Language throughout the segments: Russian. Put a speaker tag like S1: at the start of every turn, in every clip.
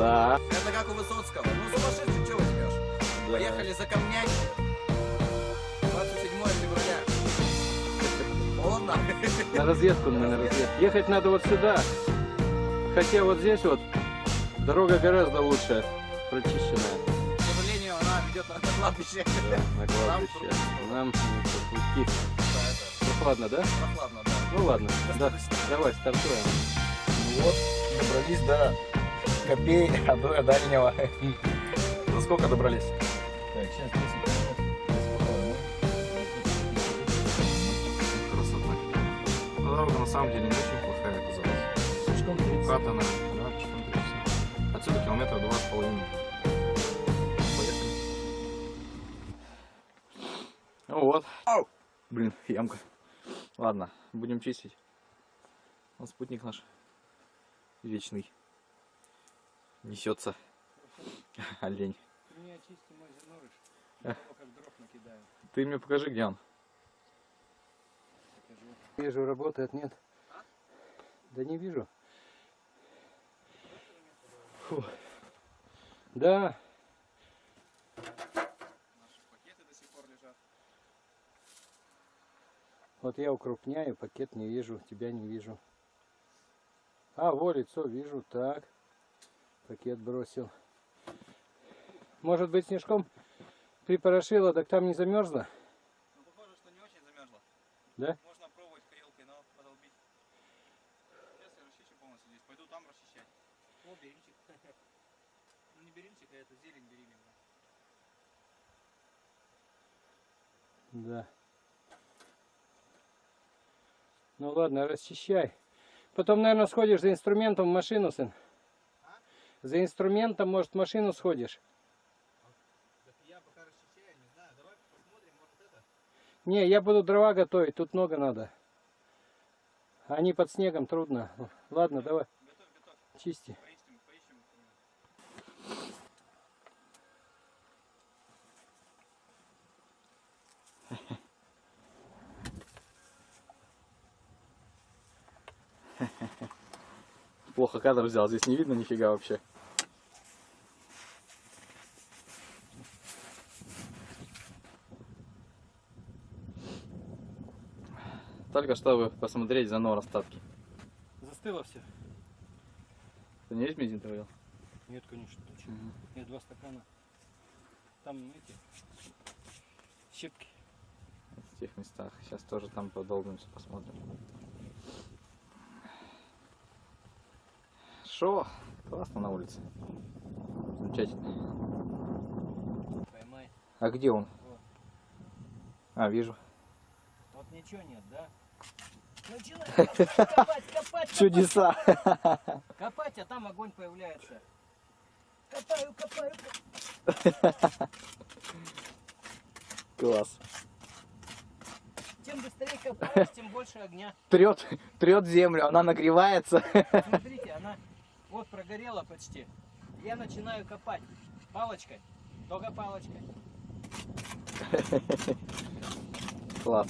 S1: Да.
S2: Это как у Высоцкого. Ну, сумасшедший, чего возьмешь? Поехали за камнями. 27 февраля. Холодно?
S1: На разведку мы на разведку. Ехать надо вот сюда. Хотя вот здесь вот дорога гораздо лучше, прочищенная.
S2: К сожалению, она ведет на на кладбище.
S1: Да, на кладбище. Нам идти.
S2: Да, это
S1: Прохладно, да?
S2: прохладно, да.
S1: Ну ладно, да, давай стартуем.
S2: Ну вот, добрались до копей Адуя дальнего. За сколько добрались?
S3: Так, сейчас 10 минут.
S2: Красота. Ну, дорога на самом деле не очень плохая оказалась.
S3: Слишком 30.
S2: Укатана, да, пешком 30. Отсюда километра два с половиной. Поехали. Ну вот. Блин, ямка. Ладно, будем чистить. Вот спутник наш. Вечный. Несется. Олень.
S1: Ты меня очисти мой зернорыш.
S2: Я
S1: как дров накидаю.
S2: Ты мне покажи, где он.
S1: Вижу, работает, нет? Да не вижу. Фу. Да,
S2: Наши пакеты до сих пор лежат.
S1: вот я укрупняю, пакет не вижу, тебя не вижу. А, во, лицо вижу, так. Пакет бросил. Может быть, снежком припорошило, так там не замерзло?
S2: Ну, похоже, что не очень замерзло.
S1: Да?
S2: Можно пробовать крелкой, но подолбить. Сейчас я расчищу полностью здесь. Пойду там расчищать. О, берильчик. Ну, не берильчик, а это зелень бериллиевая.
S1: Да. Ну ладно, расчищай. Потом, наверное, сходишь за инструментом в машину, сын. За инструментом, может, машину сходишь.
S2: Не,
S1: я буду дрова готовить, тут много надо. Они под снегом, трудно. Ладно, давай,
S2: Готовь, готовь.
S1: чисти.
S2: Плохо кадр взял, здесь не видно нифига вообще. Только чтобы посмотреть заново остатки.
S1: Застыло все?
S2: Ты не весь бензин довел?
S1: Нет, конечно, точно. Нет, два стакана. Там эти щепки.
S2: В тех местах. Сейчас тоже там подолбимся, посмотрим. Шо? Классно на улице. Замечательно.
S1: Поймай.
S2: А где он?
S1: Вот.
S2: А, вижу.
S1: Вот ничего нет, да? Начинай копать, копать, копать.
S2: Чудеса.
S1: Копать, а там огонь появляется. Копаю, копаю.
S2: Класс.
S1: Чем быстрее копаешь, тем больше огня.
S2: Трет, трет землю, она нагревается.
S1: Смотрите, она вот прогорела почти. Я начинаю копать палочкой, только палочкой.
S2: Класс.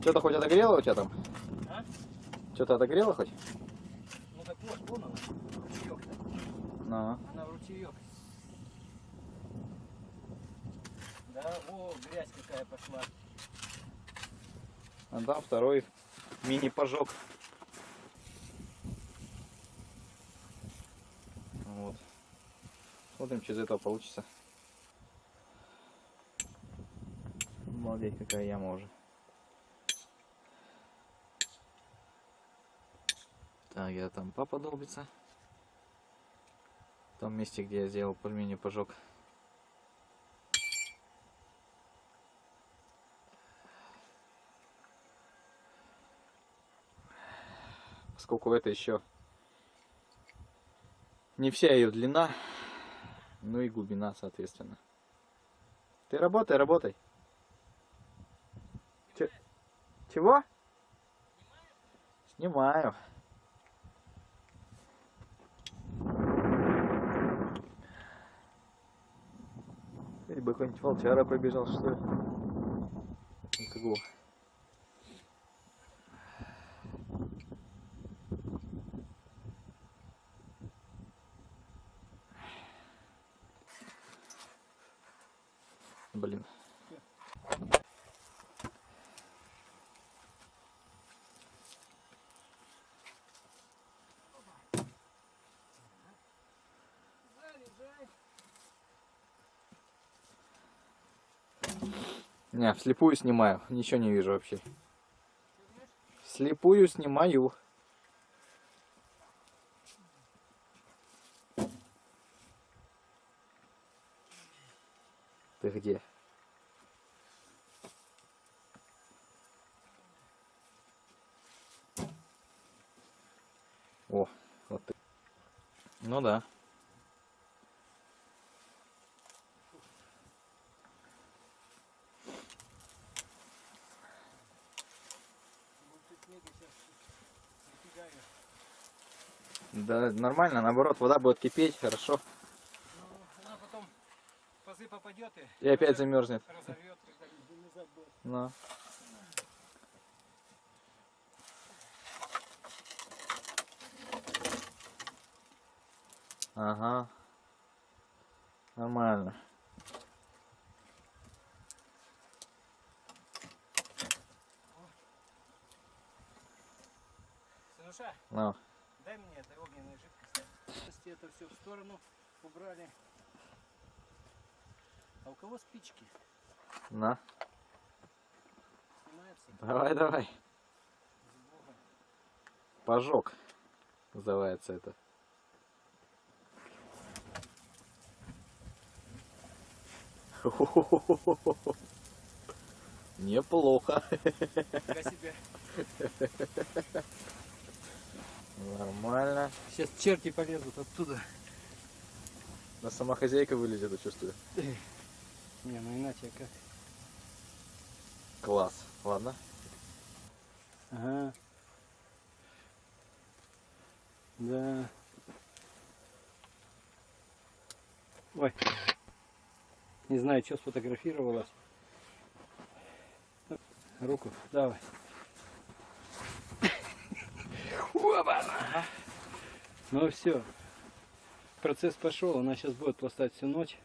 S2: Что-то хоть отогрело у тебя там?
S1: А?
S2: Что-то отогрело хоть?
S1: Ну так вот, вон она, ручеек-то.
S2: Ну.
S1: Она ручеек. Да, о, какая пошла.
S2: А там второй мини-пожог. Вот. Смотрим, что из этого получится. Молодец, какая яма уже. Так, я там папа долбится. В том месте, где я сделал пульмени пожог. Поскольку это еще не вся ее длина, ну и глубина, соответственно. Ты работай, работай. Че- Чего? Снимаю. Или бы какой-нибудь волчара побежал, что ли? Какого? Блин. Не, вслепую снимаю, ничего не вижу вообще. Вслепую снимаю. Ты где? О, вот ты. Ну да. Да, нормально, наоборот, вода будет кипеть, хорошо.
S1: Ну, она потом в пазы попадет и
S2: И опять замерзнет.
S1: разорвет.
S2: Ага. Нормально.
S1: Сынуша,
S2: Ну.
S1: Дай мне этой огненной жидкости. Это все в сторону убрали. А у кого спички?
S2: На.
S1: Снимается?
S2: Давай, давай. Пожог. Называется это. Неплохо.
S1: Себя.
S2: Нормально.
S1: Сейчас черти полезут оттуда.
S2: На сама хозяйка вылезет, я чувствую.
S1: Не, ну иначе как.
S2: Класс. Ладно.
S1: Ага. Да. Ой. Не знаю, что сфотографировалась. Руку, давай. Опа! Ну все. Процесс пошел, она сейчас будет пластать всю ночь.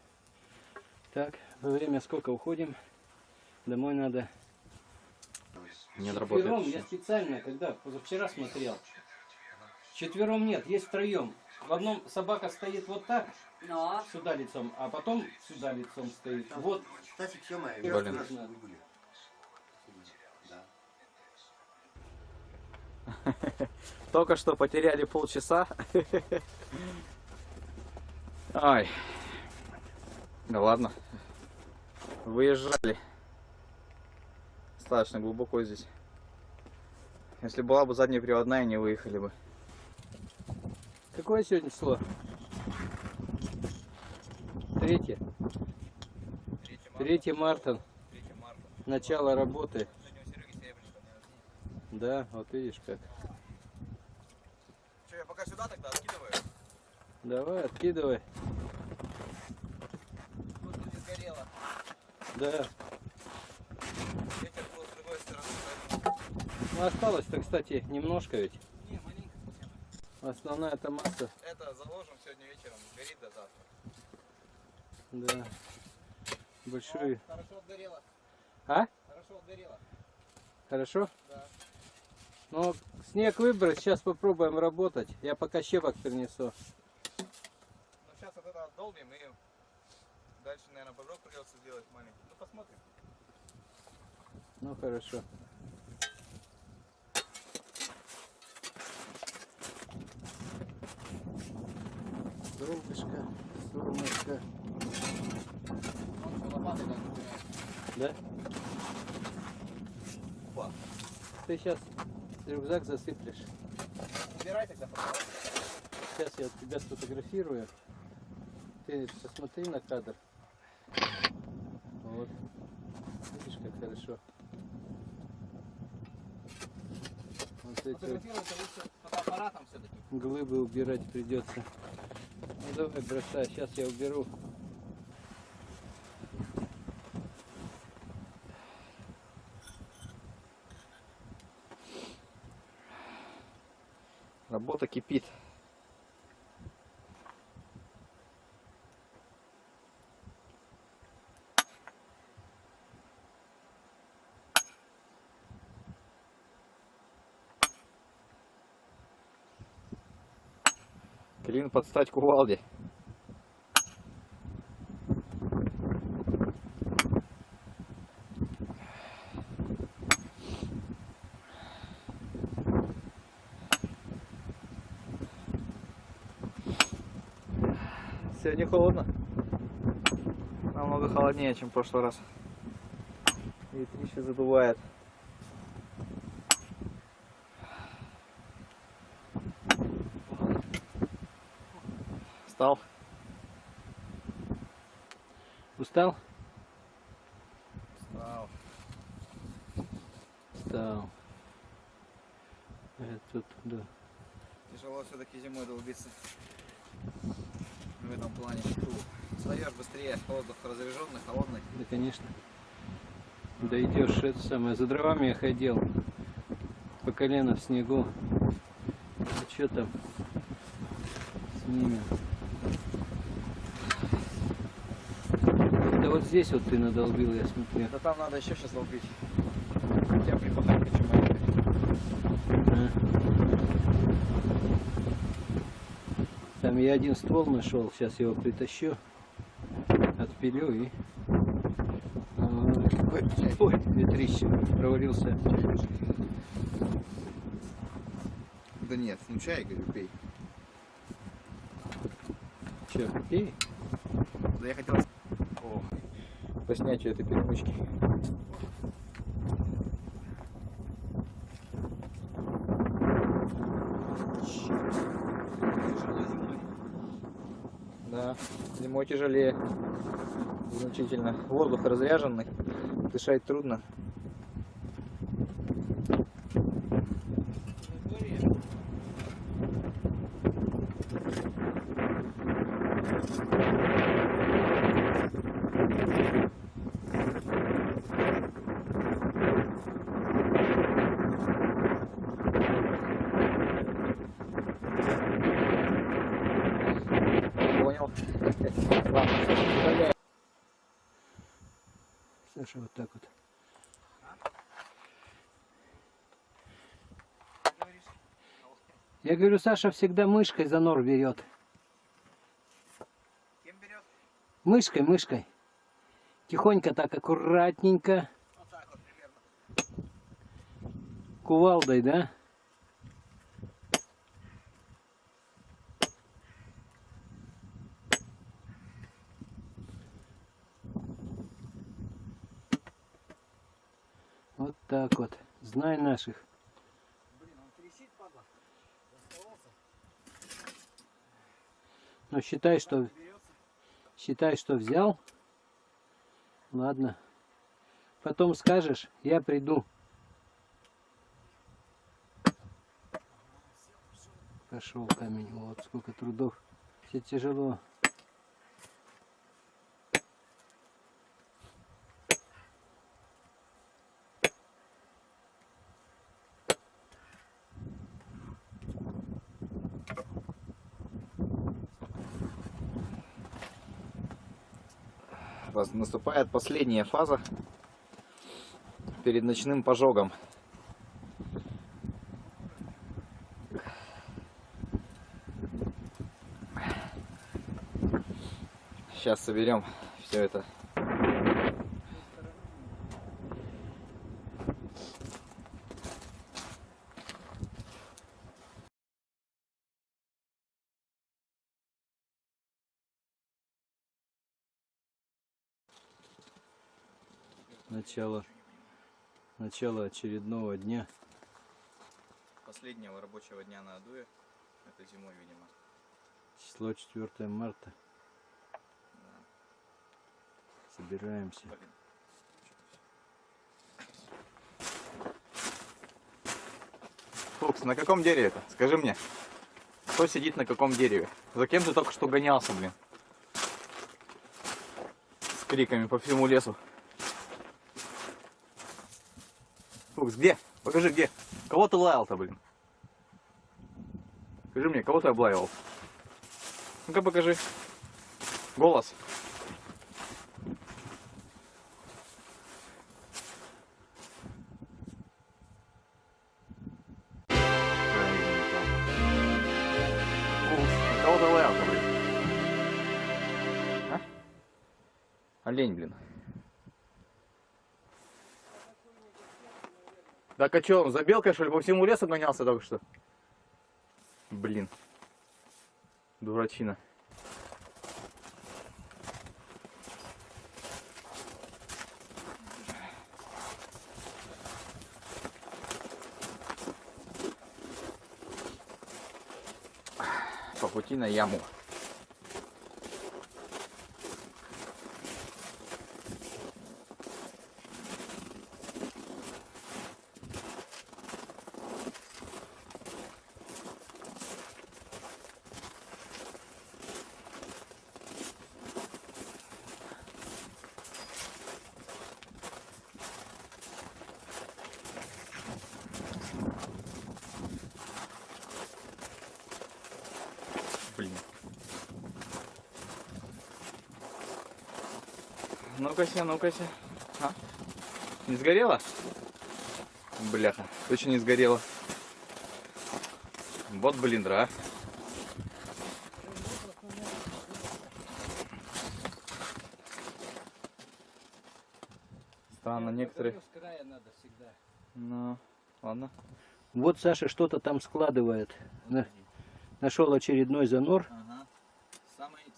S1: Так, во время сколько уходим? Домой надо
S2: Не
S1: Четвером я специально, когда позавчера смотрел. Четвером нет, есть втроем. В одном собака стоит вот так,
S4: Но,
S1: сюда лицом, а потом сюда лицом стоит. Вот,
S4: Стасик, все мои.
S2: Блин.
S4: Да.
S2: Только что потеряли полчаса. Ай. Да ладно. Выезжали. Достаточно глубоко здесь. Если была бы задняя приводная, не выехали бы.
S1: какое сегодня число? Третье. 3 марта,
S2: 3 марта.
S1: начало работы. Да, вот видишь как.
S2: Че, я пока сюда тогда откидываю?
S1: Давай, откидывай.
S2: Тут не сгорело.
S1: Да.
S2: Ветер был с другой стороны.
S1: Ну, осталось-то, кстати, немножко ведь.
S2: Не, маленько совсем.
S1: Основная эта масса.
S2: Это заложим сегодня вечером. Горит до завтра.
S1: Да. Большую.
S2: Хорошо отгорело.
S1: А?
S2: Хорошо отгорело.
S1: Хорошо?
S2: Да.
S1: Ну, снег выбрать, сейчас попробуем работать. Я пока щепок принесу.
S2: Отдолбим и дальше, наверное, божок придется сделать маленький. Ну посмотрим.
S1: Ну, хорошо.
S2: Так убирает.
S1: Да?
S2: Опа.
S1: Ты сейчас рюкзак засыплешь.
S2: Убирай тогда, пожалуйста.
S1: Сейчас я тебя сфотографирую ты посмотри на кадр. Вот. Видишь, как хорошо. Вот эти вот глыбы убирать придется. Ну давай бросай, сейчас я уберу.
S2: Работа кипит. Клин под стать кувалде. Сегодня холодно. Намного холоднее, чем в прошлый раз. Ветрище задувает. Встал.
S1: Устал?
S2: Встал.
S1: Устал. Это да.
S2: Тяжело все-таки зимой долбиться. В этом плане. Встаешь быстрее, воздух разряженный, холодный.
S1: Да, конечно. Да идешь, это самое, за дровами я ходил. По колено в снегу. А что там с ними? Да вот здесь вот ты надолбил, я смотрю.
S2: Да там надо еще сейчас долбить. Я припахать хочу маленько.
S1: А. Там я один ствол нашел, сейчас его притащу, отпилю и... Ой, ой, ветрище, провалился.
S2: Да нет, ну чай, говорю, пей.
S1: Че, пей?
S2: Да я хотел... По снятию этой перемычки. Да, зимой тяжелее. Значительно. Воздух разряженный. Дышать трудно.
S1: Саша, вот так вот. Я говорю, Саша всегда мышкой за нор берет.
S2: Кем берет?
S1: Мышкой, мышкой. Тихонько так, аккуратненько.
S2: Вот так вот примерно.
S1: Кувалдой, да? Вот так вот. Знай наших. Но считай, что считай, что взял. Ладно. Потом скажешь, я приду. Пошел камень. Вот сколько трудов. Все тяжело.
S2: Раз- Наступает последняя фаза перед ночным пожогом. Сейчас соберем все это.
S1: Начало, начало очередного дня.
S2: Последнего рабочего дня на Адуе. Это зимой, видимо.
S1: Число 4 марта. Собираемся.
S2: Фукс, на каком дереве это? Скажи мне. Кто сидит на каком дереве? За кем ты только что гонялся, блин? С криками по всему лесу. Фукс, где? Покажи, где? Кого ты лаял-то, блин? Скажи мне, кого ты облаивал? Ну-ка покажи. Голос. Кого ты лаял, блин? А? Олень, блин. Так а что, за белкой, что ли, по всему лесу гонялся только что? Блин. Дурачина. По пути на яму. Блин. Ну-ка, ну-ка. А? Не сгорело? Бляха, точно не сгорело. Вот блиндра. а. Странно, некоторые... Ну, ладно.
S1: Вот Саша что-то там складывает. На- Нашел очередной занор.
S2: Ага.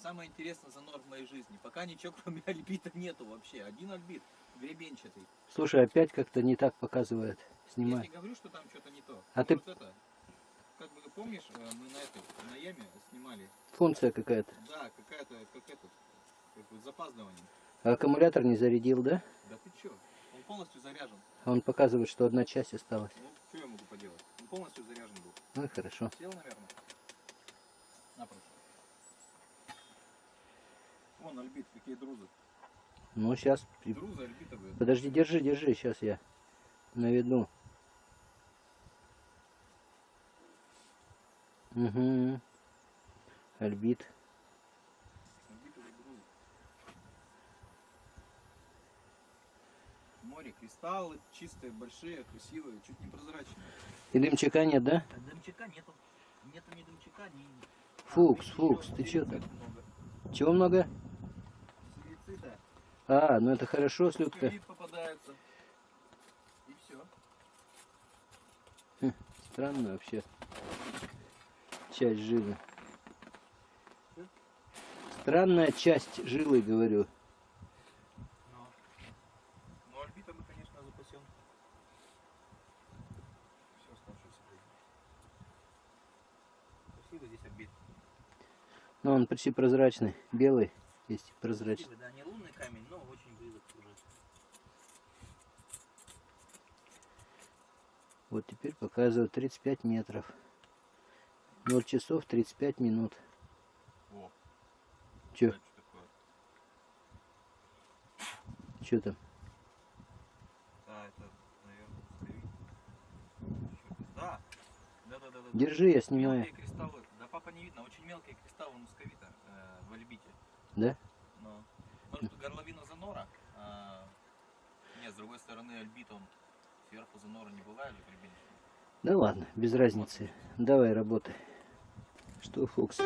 S2: Самое, интересное занор в моей жизни. Пока ничего кроме альбита нету вообще. Один альбит, гребенчатый.
S1: Слушай, опять как-то не так показывает.
S2: Я
S1: Снимай.
S2: не говорю, что там что-то не то.
S1: А ты-
S2: Вот это, как бы помнишь, э, мы на этой, на яме снимали.
S1: Функция какая-то.
S2: Да, какая-то, как этот, как бы с запаздыванием.
S1: А аккумулятор не зарядил, да?
S2: Да ты чё? Он полностью заряжен.
S1: А Он показывает, что одна часть осталась.
S2: Ну, что я могу поделать? Он полностью заряжен был.
S1: Ну и хорошо.
S2: Сел, наверное. Вон альбит, какие друзы.
S1: Ну сейчас.
S2: Друзы альбитовые.
S1: Подожди, держи, держи, сейчас я наведу. Угу. Альбит.
S2: Море, кристаллы чистые, большие, красивые, чуть не прозрачные.
S1: И дымчака нет, да?
S2: Дымчака нету. Нету ни дымчака, ни...
S1: Фукс,
S2: Еще
S1: Фукс, ты чё так?
S2: много.
S1: Чего много? А, ну это хорошо, слюдка.
S2: Фосфорит попадается. И все.
S1: Странно вообще. Часть жилы. Странная часть жилы, говорю.
S2: Но, но альбита мы, конечно, запасем. Все оставшееся время. Красивый здесь альбит.
S1: Но он почти прозрачный. Белый есть прозрачный.
S2: Да, не лунный камень, но очень близок уже.
S1: Вот теперь показывает 35 метров. 0 часов 35 минут.
S2: О,
S1: Че, че там?
S2: Да, это, наверное, Да. Да, да, да, да.
S1: Держи, я снимаю.
S2: Мелкие кристаллы. Да папа не видно, очень мелкие кристаллы мусковита э, в альбите.
S1: Да?
S2: Но. Может, горловина занора? А, нет, с другой стороны, альбит он сверху занора не бывает же гребенчатый.
S1: Да ладно, без разницы. Давай работай. Что, Фокс?